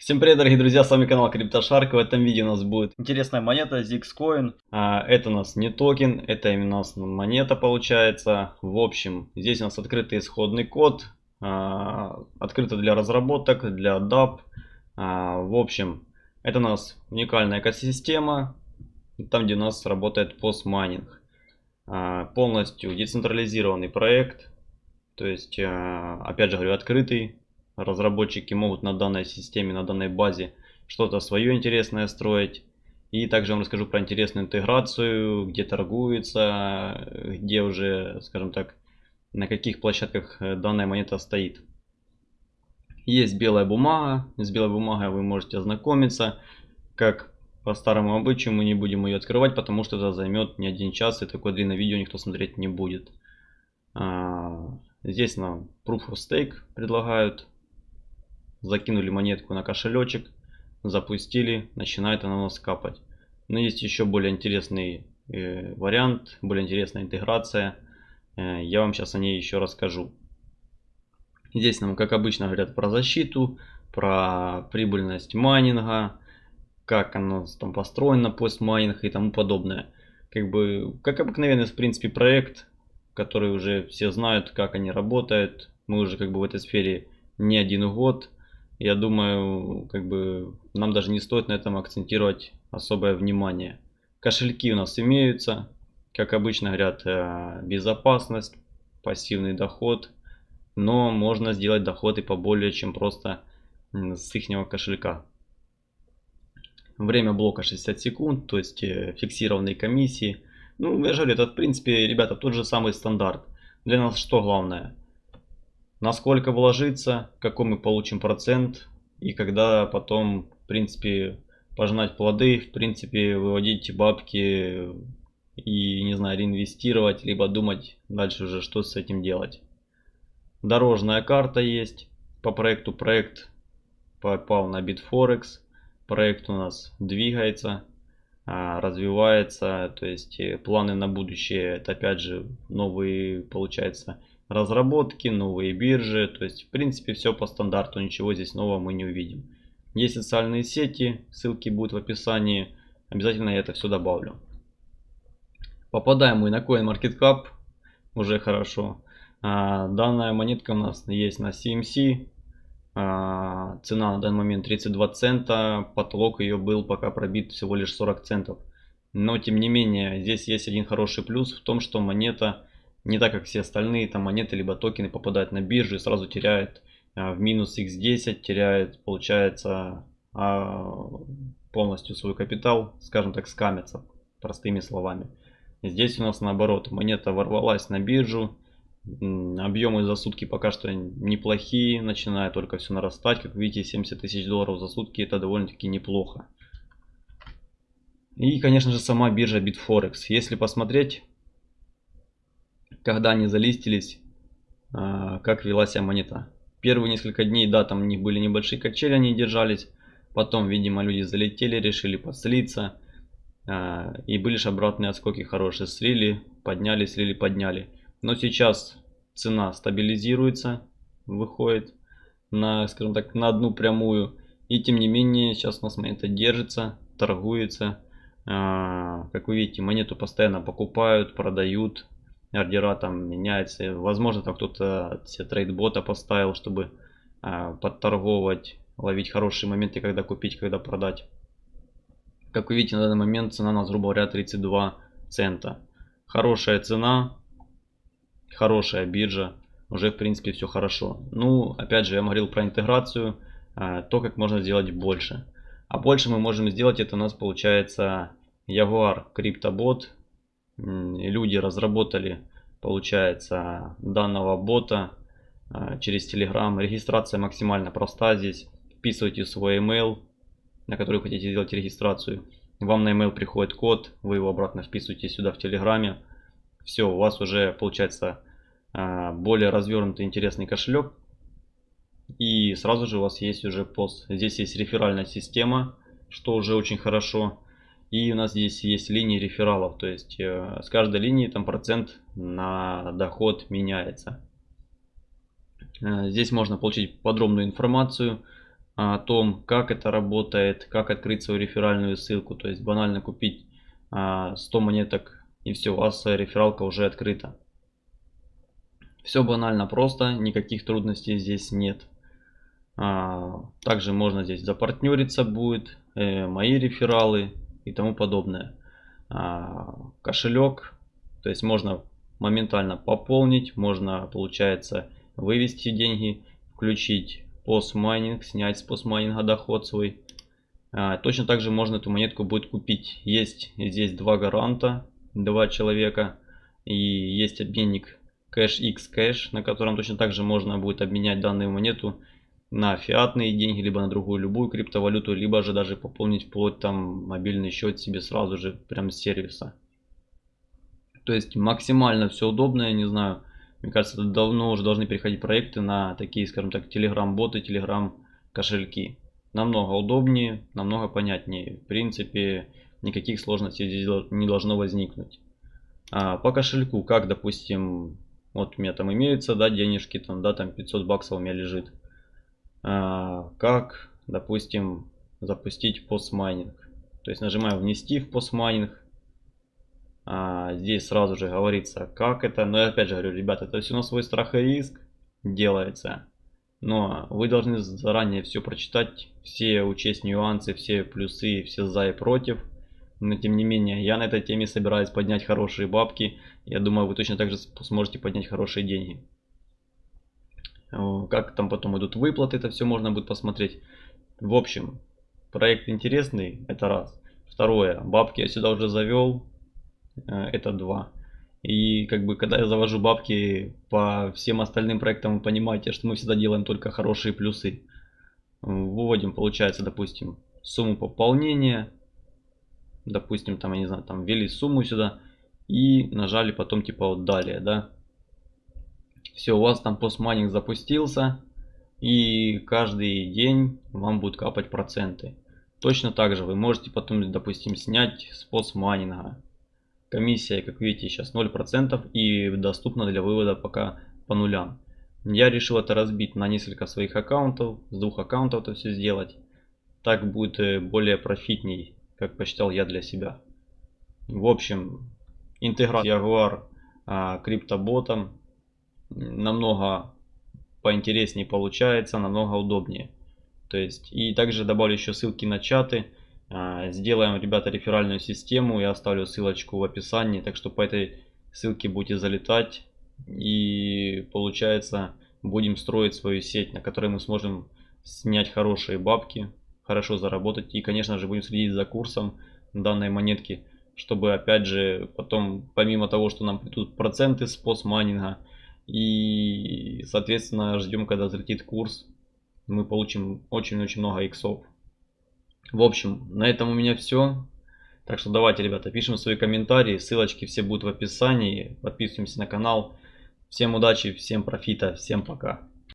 Всем привет, дорогие друзья, с вами канал CryptoShark. В этом видео у нас будет интересная монета Zixcoin. А, это у нас не токен, это именно у нас монета получается. В общем, здесь у нас открытый исходный код. А, открыто для разработок, для DAP. А, в общем, это у нас уникальная экосистема, там где у нас работает постмайнинг. Полностью децентрализированный проект. То есть, опять же говорю, открытый разработчики могут на данной системе, на данной базе что-то свое интересное строить. И также вам расскажу про интересную интеграцию, где торгуется, где уже, скажем так, на каких площадках э, данная монета стоит. Есть белая бумага, с белой бумагой вы можете ознакомиться. Как по старому обычаю мы не будем ее открывать, потому что это займет не один час и такое длинное видео никто смотреть не будет. А, здесь нам Proof of Stake предлагают закинули монетку на кошелечек, запустили, начинает она у нас капать. Но есть еще более интересный э, вариант, более интересная интеграция. Э, я вам сейчас о ней еще расскажу. Здесь нам, как обычно, говорят про защиту, про прибыльность майнинга, как оно там построено, постмайнинг и тому подобное. Как бы, как обыкновенный, в принципе, проект, который уже все знают, как они работают. Мы уже как бы в этой сфере не один год я думаю, как бы нам даже не стоит на этом акцентировать особое внимание. Кошельки у нас имеются, как обычно говорят, э, безопасность, пассивный доход, но можно сделать доход и поболее, чем просто с ихнего кошелька. Время блока 60 секунд, то есть э, фиксированные комиссии. Ну, я же говорю, это в принципе, ребята, тот же самый стандарт. Для нас что главное? Насколько вложиться, какой мы получим процент и когда потом, в принципе, пожинать плоды, в принципе, выводить бабки и, не знаю, реинвестировать, либо думать дальше уже, что с этим делать. Дорожная карта есть по проекту. Проект попал на Bitforex. Проект у нас двигается, а, развивается. То есть э, планы на будущее, это опять же новые, получается, разработки, новые биржи. То есть, в принципе, все по стандарту, ничего здесь нового мы не увидим. Есть социальные сети, ссылки будут в описании. Обязательно я это все добавлю. Попадаем мы на CoinMarketCap, уже хорошо. А, данная монетка у нас есть на CMC. А, цена на данный момент 32 цента, потолок ее был пока пробит всего лишь 40 центов. Но тем не менее, здесь есть один хороший плюс в том, что монета не так, как все остальные там монеты либо токены попадают на биржу и сразу теряют а, в минус x10, теряют, получается, а, полностью свой капитал, скажем так, скамятся, простыми словами. Здесь у нас наоборот, монета ворвалась на биржу, объемы за сутки пока что неплохие, начинает только все нарастать, как видите, 70 тысяч долларов за сутки, это довольно-таки неплохо. И, конечно же, сама биржа Bitforex. Если посмотреть, когда они залистились, а, как вела себя монета. Первые несколько дней, да, там у них были небольшие качели, они держались. Потом, видимо, люди залетели, решили подслиться. А, и были же обратные отскоки хорошие. Слили, подняли, слили, подняли. Но сейчас цена стабилизируется, выходит на, скажем так, на одну прямую. И тем не менее, сейчас у нас монета держится, торгуется. А, как вы видите, монету постоянно покупают, продают ордера там меняются. Возможно, там кто-то себе трейдбота поставил, чтобы э, подторговать, ловить хорошие моменты, когда купить, когда продать. Как вы видите, на данный момент цена у нас, грубо говоря, 32 цента. Хорошая цена, хорошая биржа, уже в принципе все хорошо. Ну, опять же, я говорил про интеграцию, э, то, как можно сделать больше. А больше мы можем сделать, это у нас получается Jaguar CryptoBot люди разработали, получается, данного бота а, через Telegram. Регистрация максимально проста здесь. Вписывайте свой email, на который хотите сделать регистрацию. Вам на email приходит код, вы его обратно вписываете сюда в Телеграме. Все, у вас уже получается а, более развернутый интересный кошелек. И сразу же у вас есть уже пост. Здесь есть реферальная система, что уже очень хорошо. И у нас здесь есть линии рефералов, то есть э, с каждой линии там процент на доход меняется. Э, здесь можно получить подробную информацию о том, как это работает, как открыть свою реферальную ссылку. То есть банально купить 100 а, монеток и все, у вас рефералка уже открыта. Все банально просто, никаких трудностей здесь нет. А, также можно здесь запартнериться будет, э, мои рефералы и тому подобное. А, кошелек, то есть можно моментально пополнить, можно получается вывести деньги, включить постмайнинг, снять с постмайнинга доход свой. А, точно так же можно эту монетку будет купить. Есть здесь два гаранта, два человека. И есть обменник Cash X Cash, на котором точно так же можно будет обменять данную монету на фиатные деньги, либо на другую любую криптовалюту, либо же даже пополнить вплоть там мобильный счет себе сразу же прям с сервиса. То есть максимально все удобно, я не знаю. Мне кажется, давно уже должны переходить проекты на такие, скажем так, телеграм-боты, телеграм-кошельки. Намного удобнее, намного понятнее. В принципе, никаких сложностей здесь не должно возникнуть. А по кошельку, как, допустим, вот у меня там имеются, да, денежки, там, да, там 500 баксов у меня лежит. А, как, допустим, запустить постмайнинг. То есть нажимаем внести в постмайнинг. А, здесь сразу же говорится, как это. Но я опять же говорю, ребята, это все на свой страх и риск делается. Но вы должны заранее все прочитать, все учесть нюансы, все плюсы, все за и против. Но тем не менее, я на этой теме собираюсь поднять хорошие бабки. Я думаю, вы точно так же сможете поднять хорошие деньги. Как там потом идут выплаты, это все можно будет посмотреть. В общем, проект интересный, это раз. Второе, бабки я сюда уже завел, э, это два. И как бы когда я завожу бабки по всем остальным проектам, вы понимаете, что мы всегда делаем только хорошие плюсы. Выводим, получается, допустим, сумму пополнения. Допустим, там, я не знаю, там ввели сумму сюда и нажали потом типа вот далее, да. Все, у вас там постмайнинг запустился. И каждый день вам будут капать проценты. Точно так же вы можете потом, допустим, снять с постмайнинга. Комиссия, как видите, сейчас 0% и доступна для вывода пока по нулям. Я решил это разбить на несколько своих аккаунтов, с двух аккаунтов это все сделать. Так будет э, более профитней, как посчитал я для себя. В общем, интеграция Jaguar а, намного поинтереснее получается, намного удобнее. То есть и также добавлю еще ссылки на чаты. А, сделаем, ребята, реферальную систему. Я оставлю ссылочку в описании. Так что по этой ссылке будете залетать. И получается будем строить свою сеть, на которой мы сможем снять хорошие бабки, хорошо заработать. И, конечно же, будем следить за курсом данной монетки, чтобы, опять же, потом, помимо того, что нам придут проценты с постмайнинга, и, соответственно, ждем, когда взлетит курс. Мы получим очень-очень много иксов. В общем, на этом у меня все. Так что давайте, ребята, пишем свои комментарии. Ссылочки все будут в описании. Подписываемся на канал. Всем удачи, всем профита, всем пока.